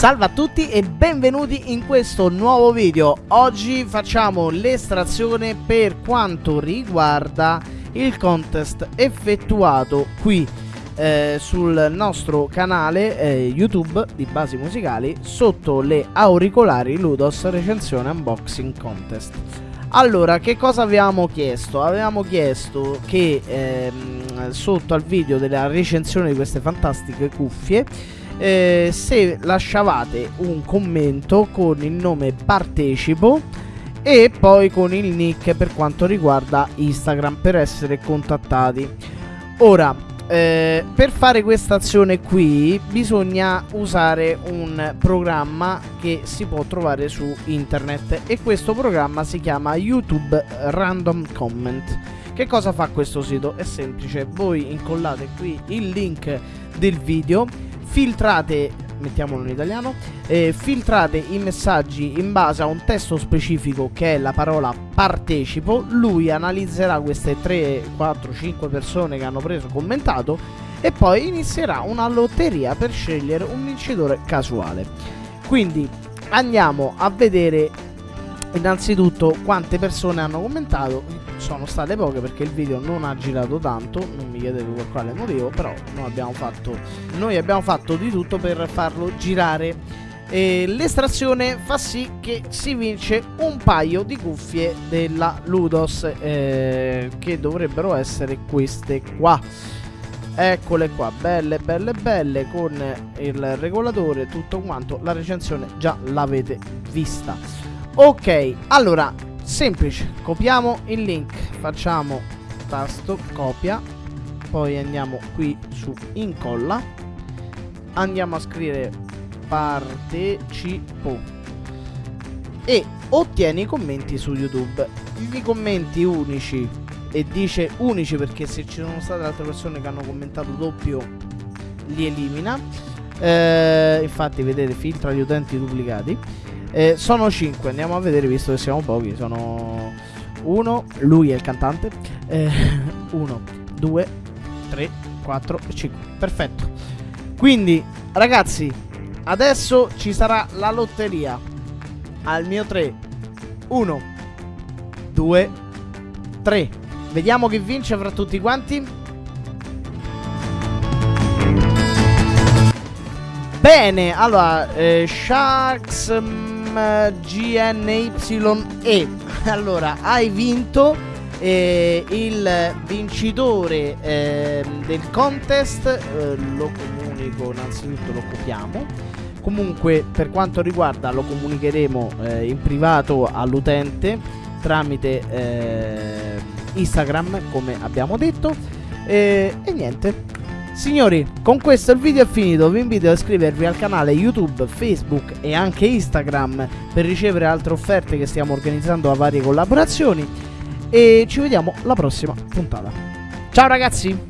Salve a tutti e benvenuti in questo nuovo video Oggi facciamo l'estrazione per quanto riguarda il contest effettuato qui eh, sul nostro canale eh, YouTube di basi musicali Sotto le auricolari Ludos recensione unboxing contest allora, che cosa avevamo chiesto? Avevamo chiesto che ehm, sotto al video della recensione di queste fantastiche cuffie eh, se lasciavate un commento con il nome partecipo e poi con il nick per quanto riguarda Instagram per essere contattati. Ora, eh, per fare questa azione qui bisogna usare un programma che si può trovare su internet e questo programma si chiama YouTube Random Comment. Che cosa fa questo sito? È semplice, voi incollate qui il link del video, filtrate mettiamolo in italiano, eh, filtrate i messaggi in base a un testo specifico che è la parola partecipo, lui analizzerà queste 3, 4, 5 persone che hanno preso commentato e poi inizierà una lotteria per scegliere un vincitore casuale. Quindi andiamo a vedere innanzitutto quante persone hanno commentato? Sono state poche perché il video non ha girato tanto non mi chiedete per quale motivo però noi abbiamo fatto, noi abbiamo fatto di tutto per farlo girare. L'estrazione fa sì che si vince un paio di cuffie della Ludos eh, che dovrebbero essere queste qua. Eccole qua belle belle belle con il regolatore tutto quanto la recensione già l'avete vista ok allora semplice copiamo il link facciamo tasto copia poi andiamo qui su incolla andiamo a scrivere partecipo e ottieni i commenti su youtube. I commenti unici e dice unici perché se ci sono state altre persone che hanno commentato doppio li elimina. Eh, infatti vedete filtra gli utenti duplicati eh, sono 5, andiamo a vedere visto che siamo pochi. Sono 1, lui è il cantante. 1, 2, 3, 4 e 5. Perfetto. Quindi, ragazzi, adesso ci sarà la lotteria. Al mio 3. 1, 2, 3. Vediamo chi vince fra tutti quanti. Bene, allora, eh, Sharks... Mm, GNYE. Allora, hai vinto eh, il vincitore eh, del contest. Eh, lo comunico, innanzitutto lo copiamo. Comunque, per quanto riguarda, lo comunicheremo eh, in privato all'utente tramite eh, Instagram, come abbiamo detto. e niente, Signori, con questo il video è finito, vi invito a iscrivervi al canale YouTube, Facebook e anche Instagram per ricevere altre offerte che stiamo organizzando a varie collaborazioni e ci vediamo alla prossima puntata. Ciao ragazzi!